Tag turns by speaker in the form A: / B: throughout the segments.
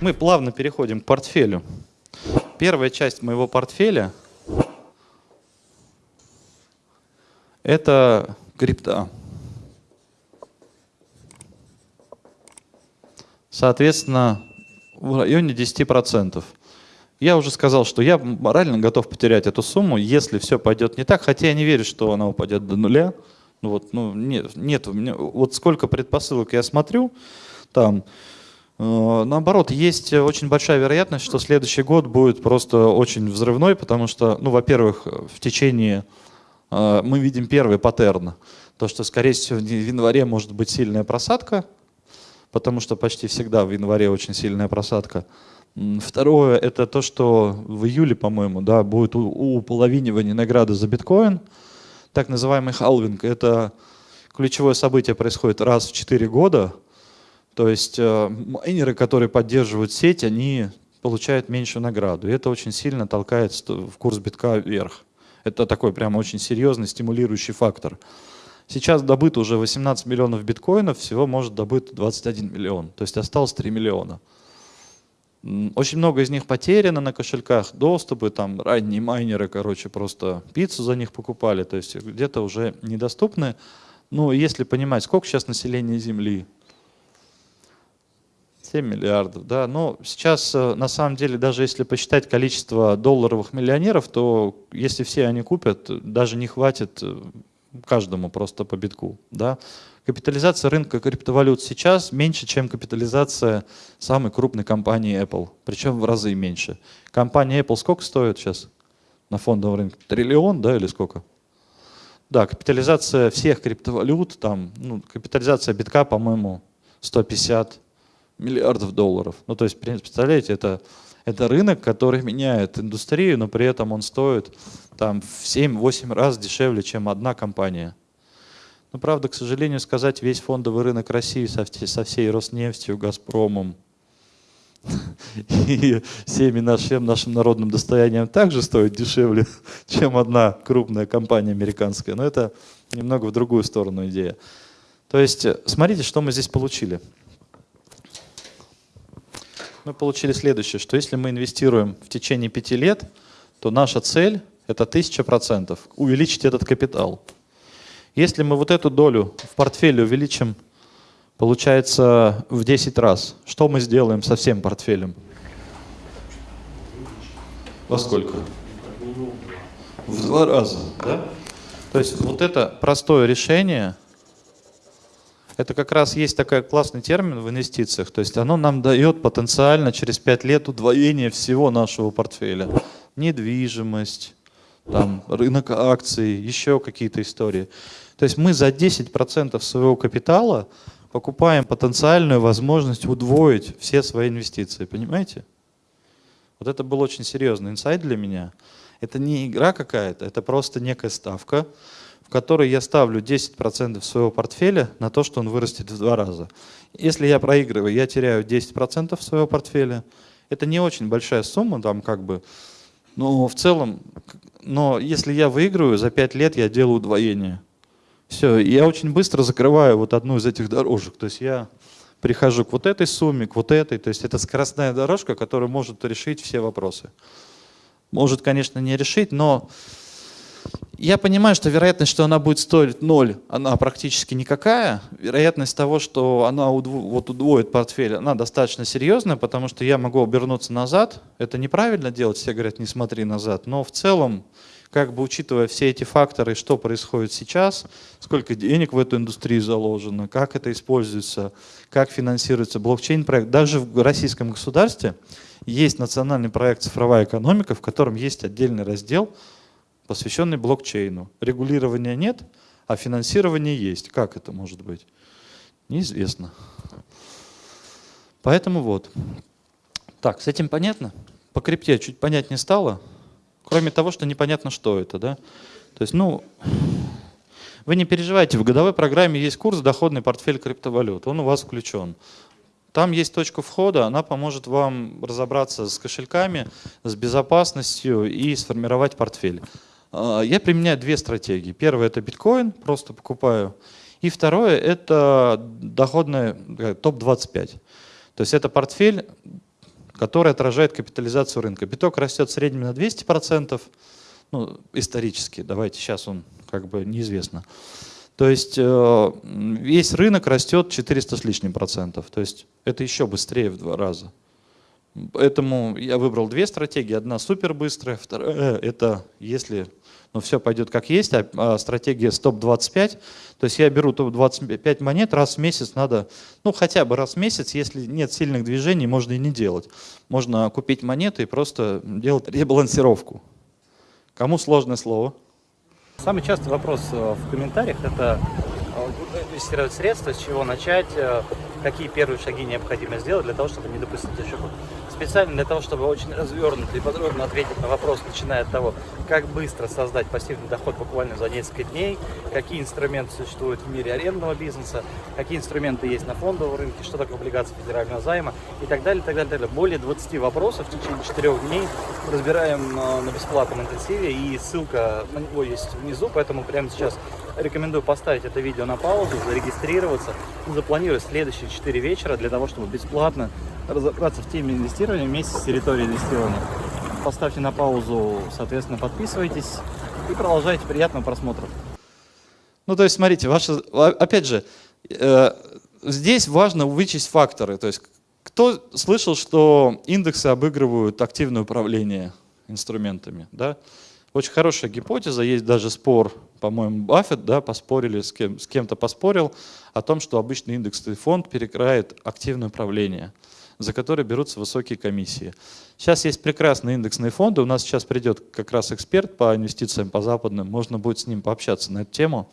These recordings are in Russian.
A: Мы плавно переходим к портфелю. Первая часть моего портфеля – это крипта. Соответственно, в районе 10%. Я уже сказал, что я морально готов потерять эту сумму, если все пойдет не так, хотя я не верю, что она упадет до нуля. Ну вот, ну, нет, нет, вот сколько предпосылок я смотрю, там, наоборот, есть очень большая вероятность, что следующий год будет просто очень взрывной, потому что, ну, во-первых, в течение, э, мы видим первый паттерн, то, что, скорее всего, в январе может быть сильная просадка, потому что почти всегда в январе очень сильная просадка. Второе, это то, что в июле, по-моему, да, будет уполовинивание награды за биткоин, так называемый халвинг. Это ключевое событие происходит раз в 4 года, то есть э, майнеры, которые поддерживают сеть, они получают меньшую награду. И это очень сильно толкает в курс битка вверх. Это такой прямо очень серьезный стимулирующий фактор. Сейчас добыто уже 18 миллионов биткоинов, всего может добыть 21 миллион. То есть осталось 3 миллиона. Очень много из них потеряно на кошельках, доступы, там ранние майнеры, короче, просто пиццу за них покупали, то есть где-то уже недоступны. Ну, если понимать, сколько сейчас населения Земли, 7 миллиардов, да, но сейчас э, на самом деле, даже если посчитать количество долларовых миллионеров, то если все они купят, даже не хватит э, каждому просто по битку, да. Капитализация рынка криптовалют сейчас меньше, чем капитализация самой крупной компании Apple, причем в разы меньше. Компания Apple сколько стоит сейчас на фондовом рынке? Триллион, да, или сколько? Да, капитализация всех криптовалют, там, ну, капитализация битка, по-моему, 150 миллиардов долларов. Ну, то есть, представляете, это, это рынок, который меняет индустрию, но при этом он стоит там, в 7-8 раз дешевле, чем одна компания. Но ну, правда, к сожалению, сказать, весь фондовый рынок России со, со всей Роснефтью, Газпромом и всеми нашим, нашим народным достоянием также стоит дешевле, чем одна крупная компания американская. Но это немного в другую сторону идея. То есть, смотрите, что мы здесь получили. Мы получили следующее, что если мы инвестируем в течение пяти лет, то наша цель – это тысяча процентов увеличить этот капитал. Если мы вот эту долю в портфеле увеличим, получается, в 10 раз, что мы сделаем со всем портфелем? Во сколько? В два раза, да? То есть вот это простое решение, это как раз есть такой классный термин в инвестициях, то есть оно нам дает потенциально через 5 лет удвоение всего нашего портфеля. Недвижимость, там, рынок акций, еще какие-то истории. То есть мы за 10% своего капитала покупаем потенциальную возможность удвоить все свои инвестиции, понимаете? Вот это был очень серьезный инсайт для меня. Это не игра какая-то, это просто некая ставка, в которой я ставлю 10% своего портфеля на то, что он вырастет в два раза. Если я проигрываю, я теряю 10% своего портфеля. Это не очень большая сумма, там как бы, но в целом, но если я выигрываю, за 5 лет я делаю удвоение. Все, я очень быстро закрываю вот одну из этих дорожек. То есть я прихожу к вот этой сумме, к вот этой. То есть это скоростная дорожка, которая может решить все вопросы. Может, конечно, не решить, но я понимаю, что вероятность, что она будет стоить ноль, она практически никакая. Вероятность того, что она удво, вот удвоит портфель, она достаточно серьезная, потому что я могу обернуться назад. Это неправильно делать, все говорят, не смотри назад. Но в целом как бы учитывая все эти факторы, что происходит сейчас, сколько денег в эту индустрию заложено, как это используется, как финансируется блокчейн-проект. Даже в российском государстве есть национальный проект «Цифровая экономика», в котором есть отдельный раздел, посвященный блокчейну. Регулирования нет, а финансирование есть. Как это может быть? Неизвестно. Поэтому вот. Так, с этим понятно? По крипте чуть понятнее стало? Кроме того, что непонятно, что это. Да? То есть, ну, вы не переживайте, в годовой программе есть курс «Доходный портфель криптовалют», он у вас включен. Там есть точка входа, она поможет вам разобраться с кошельками, с безопасностью и сформировать портфель. А, я применяю две стратегии. Первая – это биткоин, просто покупаю. И второе – это доходный э, топ-25. То есть это портфель который отражает капитализацию рынка. Биток растет в среднем на 200%, ну, исторически, давайте, сейчас он как бы неизвестно. То есть э, весь рынок растет 400 с лишним процентов. То есть это еще быстрее в два раза. Поэтому я выбрал две стратегии. Одна супер быстрая, вторая это если ну, все пойдет как есть, а, а стратегия стоп-25. То есть я беру топ-25 монет, раз в месяц надо, ну хотя бы раз в месяц, если нет сильных движений, можно и не делать. Можно купить монеты и просто делать ребалансировку. Кому сложное слово?
B: Самый частый вопрос э, в комментариях – это э, инвестировать средства, с чего начать, э, какие первые шаги необходимо сделать для того, чтобы не допустить ошибок. Специально для того, чтобы очень развернуто и подробно ответить на вопрос, начиная от того, как быстро создать пассивный доход буквально за несколько дней, какие инструменты существуют в мире арендного бизнеса, какие инструменты есть на фондовом рынке, что такое облигации федерального займа и так далее, так далее, так далее. Более 20 вопросов в течение 4 дней разбираем на бесплатном интенсиве, и ссылка на него есть внизу, поэтому прямо сейчас рекомендую поставить это видео на паузу, зарегистрироваться запланировать следующие 4 вечера для того, чтобы бесплатно разобраться в теме инвестирования вместе с территорией инвестирования. Поставьте на паузу, соответственно, подписывайтесь и продолжайте. Приятного просмотра.
A: Ну, то есть, смотрите, ваша, опять же, э, здесь важно вычесть факторы. То есть, кто слышал, что индексы обыгрывают активное управление инструментами? Да? Очень хорошая гипотеза, есть даже спор, по-моему, Баффет, да, поспорили, с, кем, с кем-то поспорил о том, что обычный индексный фонд перекрает активное управление, за которое берутся высокие комиссии. Сейчас есть прекрасные индексные фонды, у нас сейчас придет как раз эксперт по инвестициям по западным, можно будет с ним пообщаться на эту тему.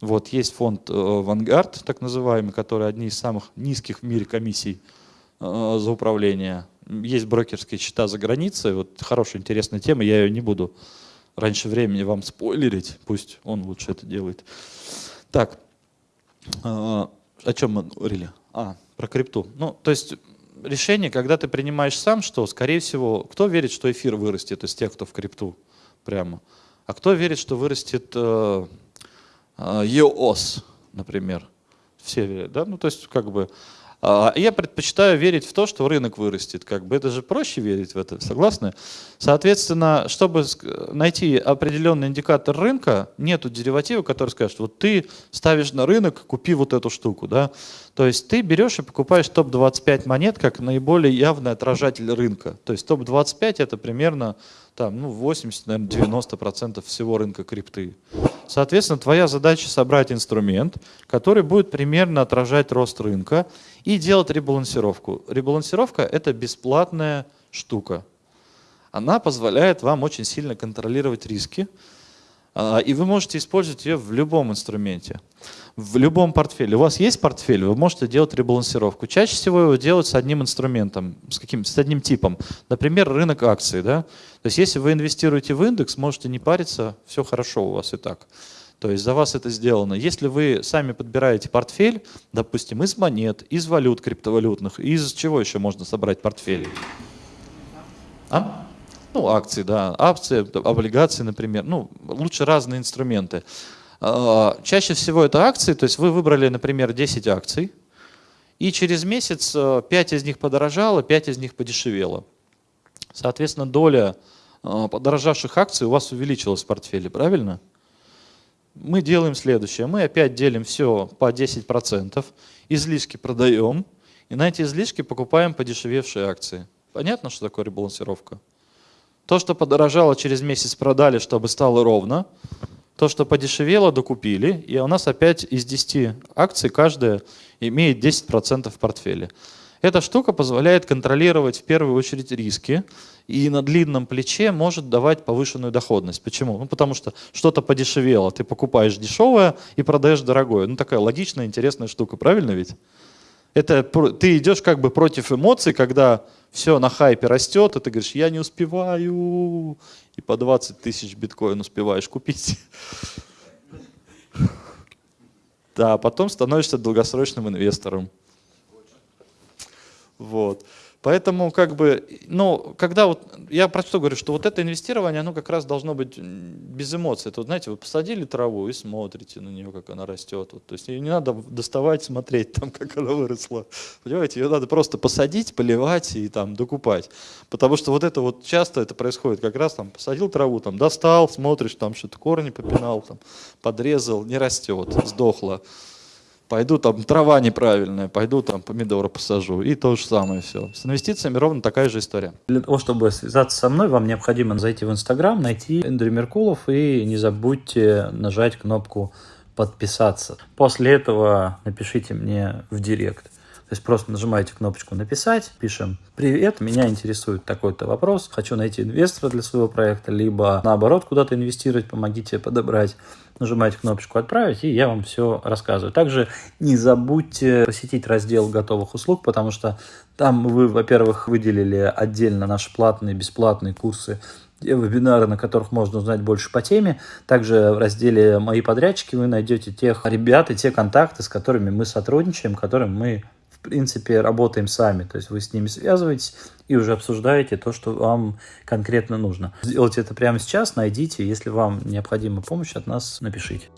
A: Вот есть фонд Vanguard, э, так называемый, который одни из самых низких в мире комиссий э, за управление. Есть брокерские счета за границей, вот хорошая интересная тема, я ее не буду раньше времени вам спойлерить, пусть он лучше это делает. Так, а, о чем мы говорили? А, про крипту. Ну, то есть решение, когда ты принимаешь сам, что, скорее всего, кто верит, что эфир вырастет из тех, кто в крипту прямо? А кто верит, что вырастет э, э, EOS, например? Все верят, да? Ну, то есть, как бы, я предпочитаю верить в то, что рынок вырастет. Как бы это же проще верить в это, согласны? Соответственно, чтобы найти определенный индикатор рынка, нету дериватива, который скажет, вот ты ставишь на рынок, купи вот эту штуку. Да? То есть ты берешь и покупаешь топ-25 монет как наиболее явный отражатель рынка. То есть топ-25 это примерно там, ну, 80, наверное, 90% всего рынка крипты. Соответственно, твоя задача собрать инструмент, который будет примерно отражать рост рынка и делать ребалансировку. Ребалансировка – это бесплатная штука. Она позволяет вам очень сильно контролировать риски, и вы можете использовать ее в любом инструменте, в любом портфеле. У вас есть портфель, вы можете делать ребалансировку. Чаще всего его делают с одним инструментом, с, каким, с одним типом. Например, рынок акций. Да? То есть если вы инвестируете в индекс, можете не париться, все хорошо у вас и так. То есть за вас это сделано. Если вы сами подбираете портфель, допустим, из монет, из валют криптовалютных, из чего еще можно собрать портфель? А? Ну, акции, да, акции, облигации, например. Ну, лучше разные инструменты. А, чаще всего это акции, то есть вы выбрали, например, 10 акций, и через месяц 5 э, из них подорожало, 5 из них подешевело. Соответственно, доля э, подорожавших акций у вас увеличилась в портфеле, правильно? Мы делаем следующее. Мы опять делим все по 10%, излишки продаем, и на эти излишки покупаем подешевевшие акции. Понятно, что такое ребалансировка? То, что подорожало, через месяц продали, чтобы стало ровно. То, что подешевело, докупили. И у нас опять из 10 акций каждая имеет 10% в портфеле. Эта штука позволяет контролировать в первую очередь риски и на длинном плече может давать повышенную доходность. Почему? Ну, потому что что-то подешевело, ты покупаешь дешевое и продаешь дорогое. Ну, такая логичная, интересная штука, правильно ведь? Это ты идешь как бы против эмоций, когда все на хайпе растет, и ты говоришь, я не успеваю, и по 20 тысяч биткоин успеваешь купить. Да, потом становишься долгосрочным инвестором. Вот. Поэтому, как бы, ну, когда вот, я про что говорю, что вот это инвестирование, оно как раз должно быть без эмоций. Это, знаете, вы посадили траву и смотрите на нее, как она растет. Вот, то есть ее не надо доставать, смотреть, там, как она выросла. Понимаете, ее надо просто посадить, поливать и там докупать. Потому что вот это вот часто это происходит, как раз там посадил траву, там достал, смотришь, там что-то корни попинал, там, подрезал, не растет, сдохло пойду там трава неправильная, пойду там помидоры посажу. И то же самое все. С инвестициями ровно такая же история.
B: Для того, чтобы связаться со мной, вам необходимо зайти в Инстаграм, найти Эндрю Меркулов и не забудьте нажать кнопку подписаться. После этого напишите мне в директ. То есть просто нажимаете кнопочку «Написать», пишем «Привет, меня интересует такой-то вопрос, хочу найти инвестора для своего проекта», либо наоборот куда-то инвестировать, помогите подобрать. Нажимаете кнопочку «Отправить», и я вам все рассказываю. Также не забудьте посетить раздел готовых услуг, потому что там вы, во-первых, выделили отдельно наши платные, бесплатные курсы вебинары, на которых можно узнать больше по теме. Также в разделе «Мои подрядчики» вы найдете тех ребят и те контакты, с которыми мы сотрудничаем, которым мы принципе, работаем сами. То есть вы с ними связываетесь и уже обсуждаете то, что вам конкретно нужно. Сделайте это прямо сейчас, найдите. Если вам необходима помощь от нас, напишите.